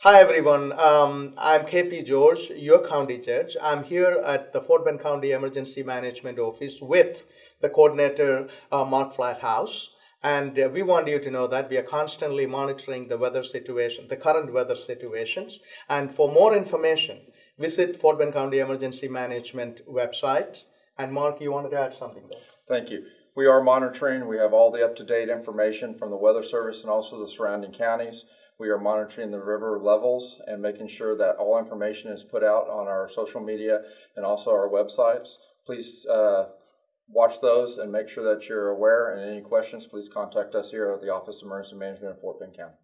Hi, everyone. Um, I'm KP George, your county judge. I'm here at the Fort Bend County Emergency Management Office with the coordinator, uh, Mark Flathouse. And uh, we want you to know that we are constantly monitoring the weather situation, the current weather situations. And for more information, visit Fort Bend County Emergency Management website. And Mark, you wanted to add something there? Thank you. We are monitoring. We have all the up-to-date information from the Weather Service and also the surrounding counties. We are monitoring the river levels and making sure that all information is put out on our social media and also our websites. Please uh, watch those and make sure that you're aware. And any questions, please contact us here at the Office of Emergency Management in Fort Bend County.